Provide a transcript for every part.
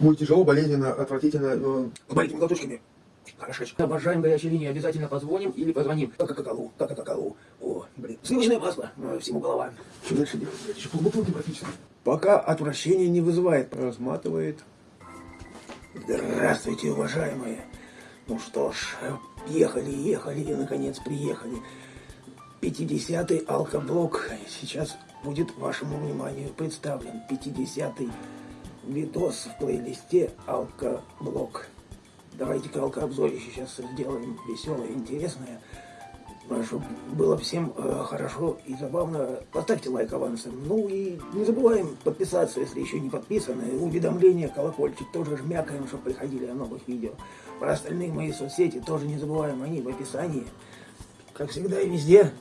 Будет тяжело, болезненно, отвратительно. Э, маленькими глоточками. Хорошечко. Обожаем горячие линии. Обязательно позвоним или позвоним. Как какалу, как какалу. О, блин. Сливочное масло. Э, всему голова. Что дальше делать? Еще полбутылки практически. Пока отвращение не вызывает. Разматывает. Здравствуйте, уважаемые. Ну что ж, ехали, ехали и наконец приехали. 50-й алкоблок сейчас будет вашему вниманию представлен. 50-й видос в плейлисте алкоблок. Давайте-ка алкообзорище сейчас сделаем веселое, интересное. Чтобы было всем э, хорошо и забавно. Поставьте лайк авансом. Ну и не забываем подписаться, если еще не подписаны. Уведомления, колокольчик тоже жмякаем, чтобы приходили о новых видео. Про остальные мои соцсети тоже не забываем, они в описании. Как всегда и везде.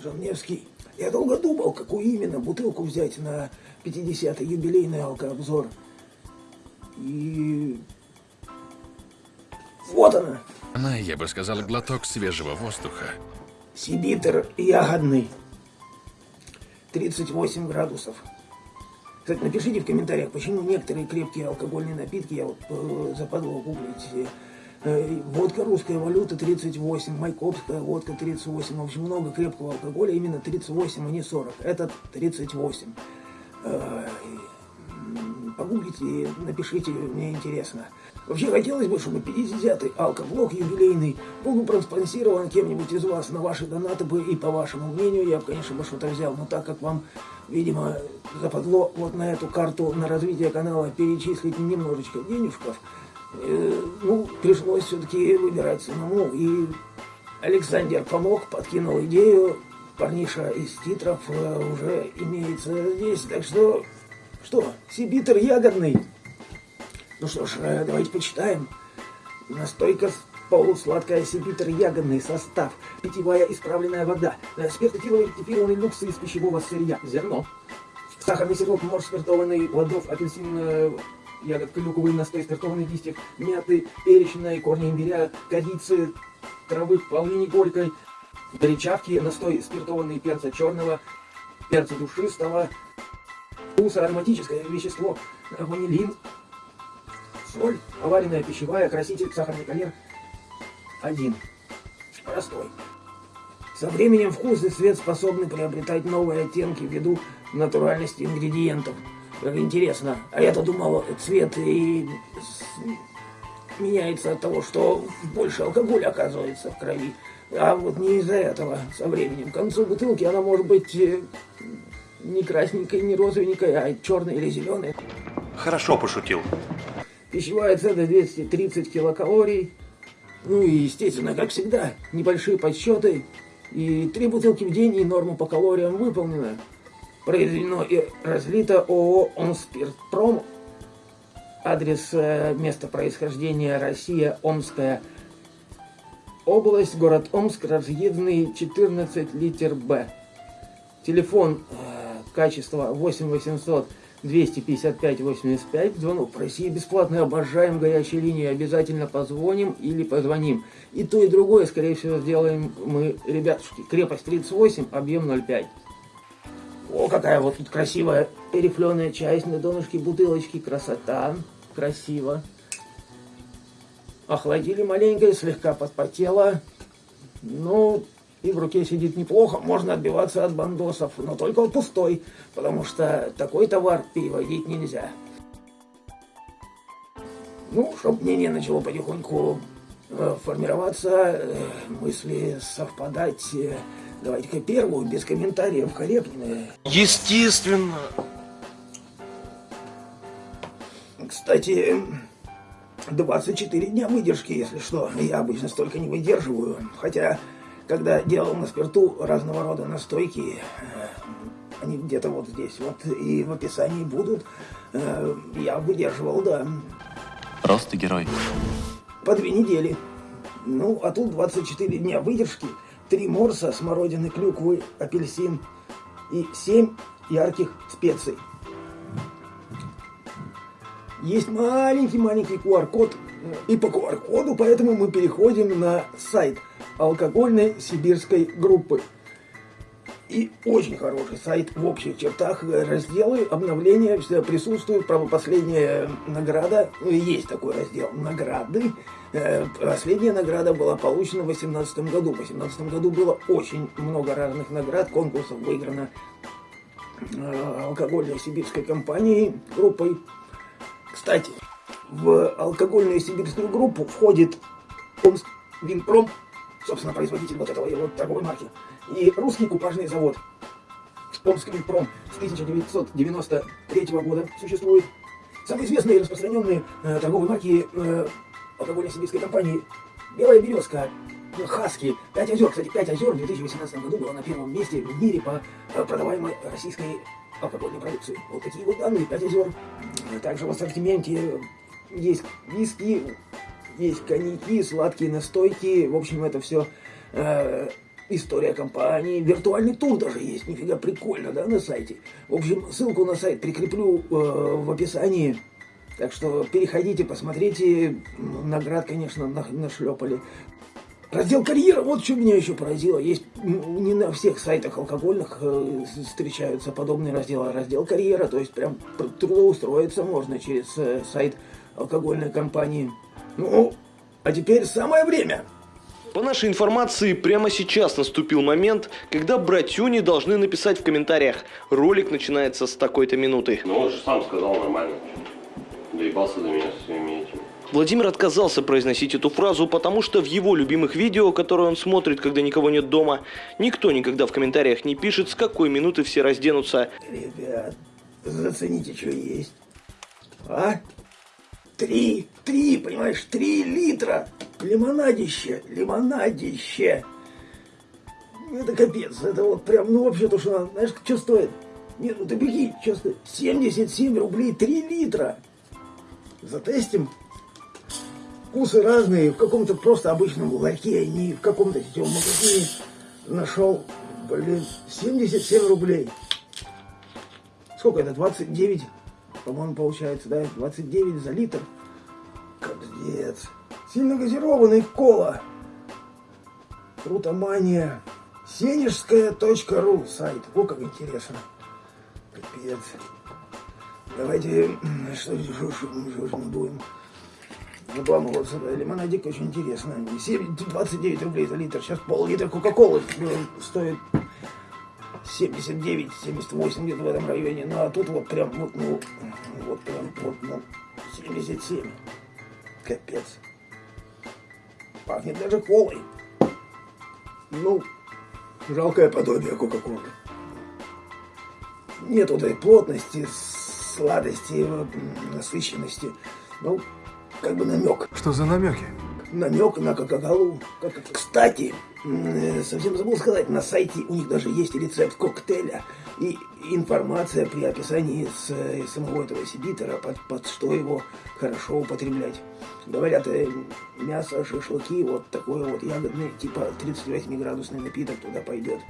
Жаневский. Я долго думал, какую именно бутылку взять на 50-й юбилейный алкообзор. И вот она. Она, я бы сказал, глоток свежего воздуха. Сибитер ягодный. 38 градусов. Кстати, напишите в комментариях, почему некоторые крепкие алкогольные напитки, я вот э, западло гуглить, водка русская валюта 38, майкопская водка 38, в общем, много крепкого алкоголя, именно 38, а не 40. Этот 38. Э, погуглите и напишите, мне интересно. Вообще хотелось бы, чтобы 50-й алкоблок юбилейный был проспонсирован кем-нибудь из вас на ваши донаты бы, и по вашему мнению, я бы, конечно, бы что-то взял, но так как вам, видимо, западло вот на эту карту на развитие канала перечислить немножечко денежков, э, ну, пришлось все-таки выбирать самому, и Александр помог, подкинул идею, парниша из титров э, уже имеется здесь, так что, что, сибитер ягодный, ну что ж, э, давайте почитаем. Настойка полусладкая сибитр ягодный состав, питьевая исправленная вода, э, спиртотиловый ректифированный люкс из пищевого сырья, зерно, сахарный сироп, морж спиртованный, плодов, апельсин, э, ягод, клюковый настой, спиртованный листьев, мяты, перечной, корни имбиря, корицы, травы полыни горькой, горячавки, настой спиртованный перца черного, перца душистого, вкуса, ароматическое вещество, ванилин, соль, поваренная пищевая, краситель, сахарный коньяк. Один. Простой. Со временем вкус и цвет способны приобретать новые оттенки ввиду натуральности ингредиентов. Как интересно. А я-то думал, цвет и меняется от того, что больше алкоголя оказывается в крови. А вот не из-за этого со временем. К концу бутылки она может быть э, не красненькой, не розовенькой, а черной или зеленой. Хорошо пошутил. Пищевая ценность 230 килокалорий. Ну и, естественно, как всегда, небольшие подсчеты. И три бутылки в день, и норма по калориям выполнена. Произведено и разлито ООО «Омспиртпром». Адрес э, места происхождения Россия, Омская область, город Омск, разъездный 14 литер Б. Телефон э, качества 8 800 255-85, звонок в России бесплатный, обожаем горячие линии, обязательно позвоним или позвоним. И то, и другое, скорее всего, сделаем мы, ребятушки. Крепость 38, объем 0,5. О, какая вот тут красивая рифленая часть на донышке бутылочки, красота, красиво. Охладили маленько, слегка подпотела. Ну, и в руке сидит неплохо, можно отбиваться от бандосов, но только пустой, потому что такой товар переводить нельзя. Ну, чтобы мнение начало потихоньку э, формироваться, э, мысли совпадать, э, давайте-ка первую, без комментариев, корректно. Естественно. Кстати, 24 дня выдержки, если что. Я обычно столько не выдерживаю, хотя когда делал на спирту разного рода настойки, э, они где-то вот здесь вот и в описании будут, э, я выдерживал, да. Просто герой. По две недели. Ну, а тут 24 дня выдержки, три морса, смородины, клюквы, апельсин и 7 ярких специй. Есть маленький-маленький QR-код, и по QR-коду, поэтому мы переходим на сайт – алкогольной сибирской группы. и очень хороший сайт в общих чертах. Разделы, обновления, все присутствуют. Правда, последняя награда, ну, есть такой раздел, награды. Э, последняя награда была получена в 2018 году. В 2018 году было очень много разных наград, конкурсов выиграно э, алкогольной сибирской компанией, группой. Кстати, в алкогольную сибирскую группу входит Омск Винпром, собственно, производитель вот этого его торговой марки, и русский купажный завод. Омск Винпром с 1993 года существует. Самые известные и распространенные э, торговые марки э, алкогольной сибирской компании «Белая березка», Хаски, Пять озер. Кстати, Пять озер в 2018 году было на первом месте в мире по э, продаваемой российской алкогольной продукции. Вот такие вот данные, Пять озер. Также в ассортименте есть виски, есть коньяки, сладкие настойки. В общем, это все э, история компании. Виртуальный тур даже есть. Нифига прикольно, да, на сайте. В общем, ссылку на сайт прикреплю э, в описании. Так что переходите, посмотрите. Наград, конечно, нашлепали. Раздел карьера, вот что меня еще поразило. Есть не на всех сайтах алкогольных э, встречаются подобные разделы. Раздел карьера, то есть прям трудоустроиться можно через э, сайт алкогольной компании. Ну, а теперь самое время. По нашей информации, прямо сейчас наступил момент, когда братюни должны написать в комментариях «Ролик начинается с такой-то минуты». Ну, он же сам сказал нормально. Доебался до меня со своими этими. Владимир отказался произносить эту фразу, потому что в его любимых видео, которые он смотрит, когда никого нет дома, никто никогда в комментариях не пишет, с какой минуты все разденутся. Ребят, зацените, что есть. А? Три, три, понимаешь, три литра. Лимонадище, лимонадище. Это капец, это вот прям, ну вообще то, что надо, знаешь, что стоит? Нет, ну ты беги, что стоит? 77 рублей 3 литра. Затестим. Вкусы разные, в каком-то просто обычном ларьке, а не в каком-то сетевом магазине нашел, блин, 77 рублей. Сколько это, 29 по-моему, получается, да, 29 за литр. Капец. Сильно газированный кола. Крутомания. Сенежская.ру сайт. О, как интересно. Капец. Давайте, что здесь мы будем. Обламываться, лимонадик очень интересно. 29 рублей за литр. Сейчас пол-литра Кока-Колы стоит 79, 78 где-то в этом районе. Ну а тут вот прям, вот, ну, вот прям, вот, ну, 77. Капец. Пахнет даже колой. Ну, жалкое подобие Кока-Колы. Нет вот этой плотности, сладости, насыщенности. Ну, как бы намек. Что за намеки? Намек на Кока-Колу. Кстати, совсем забыл сказать, на сайте у них даже есть рецепт коктейля и информация при описании с, э, самого этого сибитера, под, под что его хорошо употреблять. Говорят, э, мясо, шашлыки, вот такой вот ягодный, типа 38-градусный напиток туда пойдет.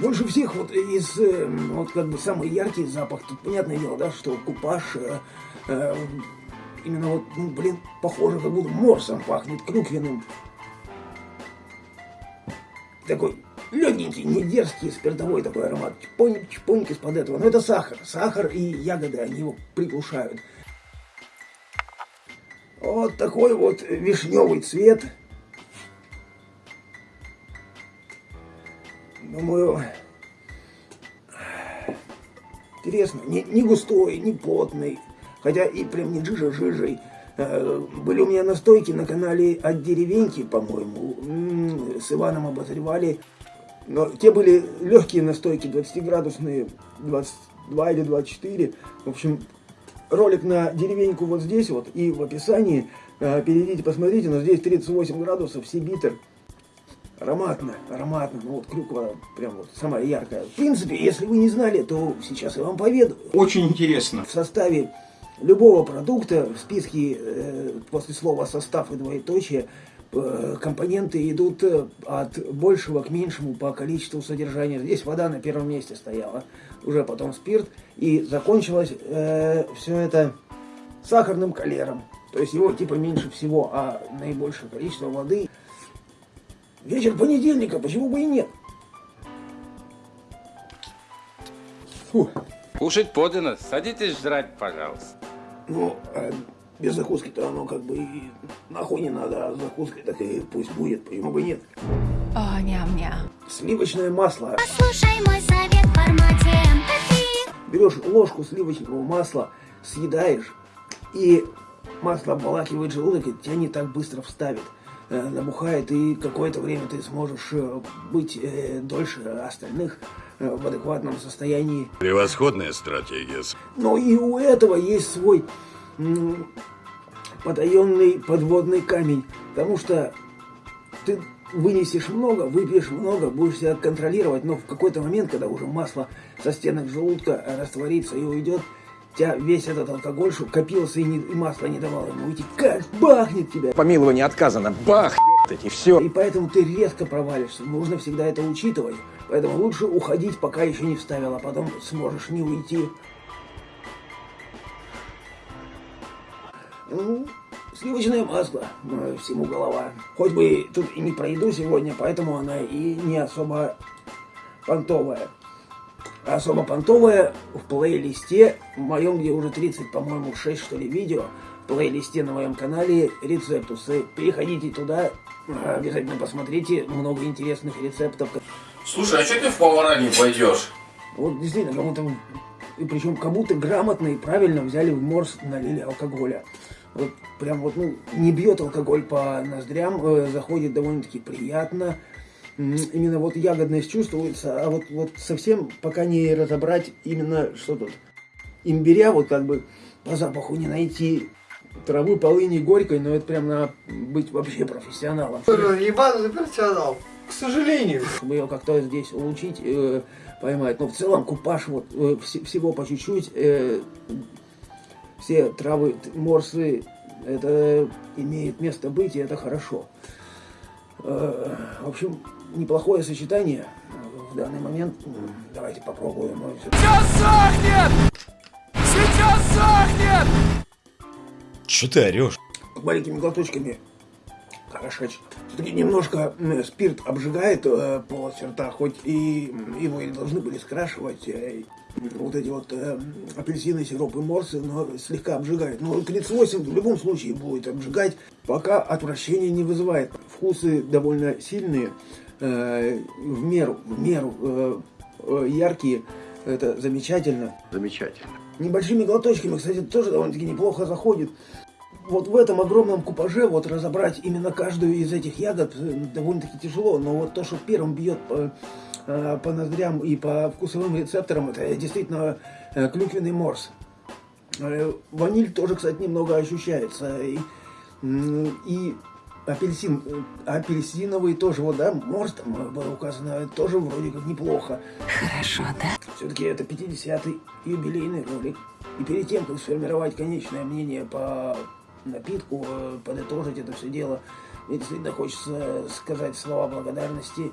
Больше всех вот из, э, вот как бы самый яркий запах, тут понятное дело, да, что купаж, э, именно вот, ну, блин, похоже, как будто морсом пахнет, клюквенным. Такой легенький, не дерзкий, спиртовой такой аромат. Чпоник, чпоник из-под этого. Но это сахар. Сахар и ягоды, они его приглушают. Вот такой вот вишневый цвет. Думаю, интересно, не, не густой, не плотный, хотя и прям не жижа-жижей. Э, были у меня настойки на канале от деревеньки, по-моему, с Иваном обозревали. Но те были легкие настойки, 20-градусные, 22 или 24. В общем, ролик на деревеньку вот здесь вот и в описании. Э, перейдите, посмотрите, но здесь 38 градусов, сибитр. Ароматно, ароматно. Ну вот клюква прям вот самая яркая. В принципе, если вы не знали, то сейчас я вам поведаю. Очень интересно. В составе любого продукта в списке э, после слова состав и двоеточие э, компоненты идут э, от большего к меньшему по количеству содержания. Здесь вода на первом месте стояла, уже потом спирт, и закончилось э, все это сахарным калером. То есть его типа меньше всего, а наибольшее количество воды вечер понедельника, почему бы и нет? Фу. Кушать подано. Садитесь жрать, пожалуйста. Ну, а без закуски-то оно как бы и нахуй не надо, а с закуской так и пусть будет, почему бы и нет. О, ням-ням. Сливочное масло. Слушай мой совет в формате MP3. Берешь ложку сливочного масла, съедаешь, и масло обволакивает желудок, и тебя не так быстро вставит. Э, Набухает, и какое-то время ты сможешь э, быть э, дольше остальных в адекватном состоянии. Превосходная стратегия. Но и у этого есть свой потаенный подводный камень, потому что ты вынесешь много, выпьешь много, будешь себя контролировать, но в какой-то момент, когда уже масло со стенок желудка растворится и уйдет, тебя весь этот алкоголь, что копился и, не- и масло не давало ему уйти, как бахнет тебя. Помилование отказано. Бах, и все. И поэтому ты резко провалишься. Нужно всегда это учитывать. Поэтому лучше уходить, пока еще не вставил, а потом сможешь не уйти. Ну, сливочное масло, э, всему голова. Хоть бы тут и не про еду сегодня, поэтому она и не особо понтовая. Особо понтовая в плейлисте, в моем, где уже 30, по-моему, 6, что ли, видео, в плейлисте на моем канале рецептусы. Переходите туда, обязательно посмотрите, много интересных рецептов. Слушай, а что ты в повара не пойдешь? Вот действительно, кому-то, и причем кому-то грамотно и правильно взяли в морс, налили алкоголя. Вот прям вот, ну, не бьет алкоголь по ноздрям, э, заходит довольно-таки приятно. Именно вот ягодность чувствуется, а вот, вот совсем пока не разобрать именно что тут. Имбиря вот как бы по запаху не найти. Травы полыни горькой, но это прям надо быть вообще профессионалом. Ебаный профессионал. К сожалению. чтобы ее как-то здесь улучшить, э, поймать. Но в целом купаж вот э, вс- всего по чуть-чуть, э, все травы, морсы, это имеет место быть, и это хорошо. Э, в общем, неплохое сочетание в данный момент. М, Давайте попробуем. Ну, всё- Че ты орешь? маленькими глоточками хорошечь. Все-таки немножко спирт обжигает э, полость рта, хоть и его и должны были скрашивать э, вот эти вот э, апельсины, сироп и морсы, но слегка обжигает. Но 38 в любом случае будет обжигать, пока отвращение не вызывает. Вкусы довольно сильные, э, в меру, в меру э, э, яркие. Это замечательно. Замечательно. Небольшими глоточками, кстати, тоже довольно-таки неплохо заходит. Вот в этом огромном купаже вот разобрать именно каждую из этих ягод э, довольно-таки тяжело, но вот то, что первым бьет по, по ноздрям и по вкусовым рецепторам, это действительно клюквенный морс. Ваниль тоже, кстати, немного ощущается. И, и апельсин, э, апельсиновый тоже, вот, да, морс там э, было указано, тоже вроде как неплохо. Хорошо, да? Все-таки это 50-й юбилейный ролик. И перед тем, как сформировать конечное мнение по напитку, э, подытожить это все дело, мне действительно хочется сказать слова благодарности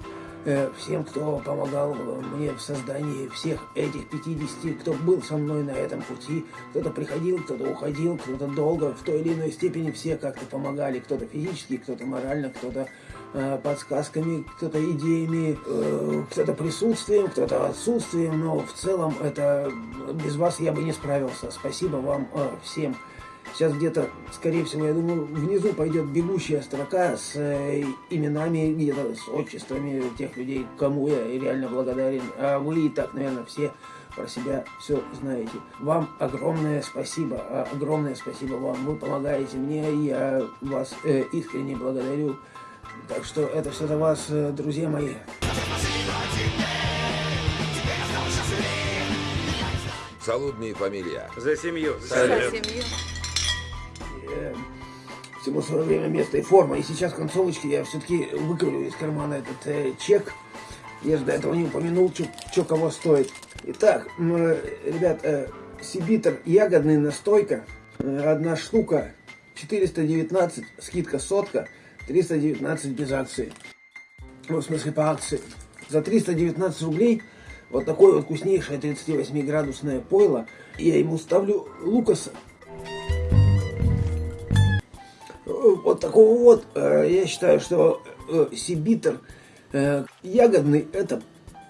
всем, кто помогал э, мне в создании всех этих 50, кто был со мной на этом пути. Кто-то приходил, кто-то уходил, кто-то долго, в той или иной степени все как-то помогали. Кто-то физически, кто-то морально, кто-то э, подсказками, кто-то идеями, э, кто-то присутствием, кто-то отсутствием, но в целом это без вас я бы не справился. Спасибо вам э, всем. Сейчас где-то, скорее всего, я думаю, внизу пойдет бегущая строка с э, именами, где-то с отчествами тех людей, кому я реально благодарен. А вы и так, наверное, все про себя все знаете. Вам огромное спасибо, а, огромное спасибо вам. Вы помогаете мне, я вас э, искренне благодарю. Так что это все за вас, э, друзья мои. Солудные фамилия. За семью. Э, всему свое время, место и форма. И сейчас к концовочке я все-таки выковырю из кармана этот э, чек. Я же до этого не упомянул, что кого стоит. Итак, э, ребят, э, Сибитр ягодный настойка. Э, одна штука 419, скидка сотка, 319 без акции. Ну, в смысле по акции. За 319 рублей вот такое вот вкуснейшее 38-градусное пойло. Я ему ставлю Лукаса. Такого вот, э, я считаю, что э, сибитер э, ягодный, это,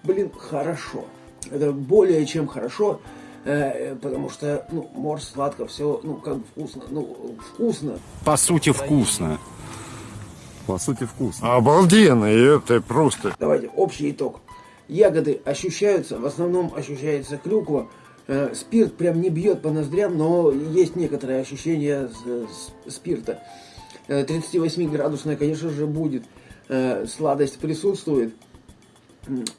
блин, хорошо. Это более чем хорошо, потому что, ну, морс сладко, все, ну, как бы вкусно, ну, вкусно. По сути, вкусно. По сути, вкусно. Обалденно, и это просто... Давайте, общий итог. Ягоды ощущаются, в основном ощущается клюква. Спирт прям не бьет по ноздрям, но есть некоторые ощущения с- с- спирта. Э, 38-градусная, конечно же, будет. Э, сладость присутствует.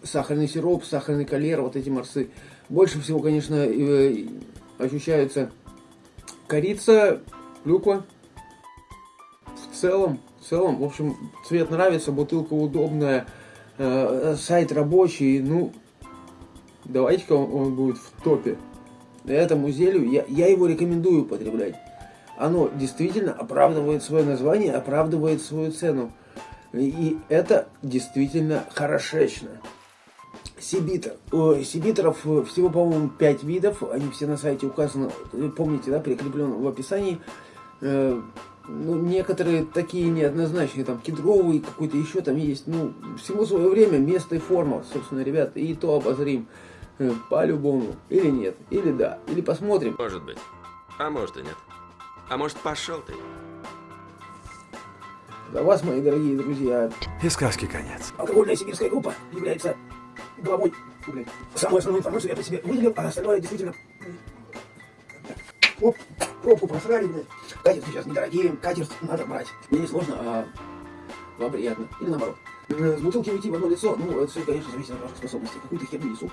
Сахарный сироп, сахарный калер, вот эти морсы. Больше всего, конечно, э, ощущаются корица, клюква. В целом, в целом, в общем, цвет нравится, бутылка удобная, э, сайт рабочий, ну, давайте-ка он будет в топе. Этому зелью я, я его рекомендую употреблять. Оно действительно оправдывает свое название, оправдывает свою цену. И это действительно хорошечно. Сибитер. Ой, сибитеров э, всего, по-моему, 5 видов. Они все на сайте указаны. Помните, да, прикреплен в описании. Э, ну, некоторые такие неоднозначные, там, кедровый какой-то еще там есть. Ну, всему свое время, место и форма, собственно, ребята. И то обозрим э, по-любому. Или нет, или да, или посмотрим. Может быть. А может и нет. А может, пошел ты. Для вас, мои дорогие друзья, И сказки конец. алкогольная сибирская группа является главой. Блядь. Самую основную информацию я при себе выделил, а остальное действительно... Оп, пробку просрали, блядь. Катер сейчас недорогие, катер надо брать. Мне не сложно, а вам приятно. Или наоборот. Э, С бутылки уйти в одно лицо, ну, это все, конечно, зависит от ваших способностей. Какую-то херню несу.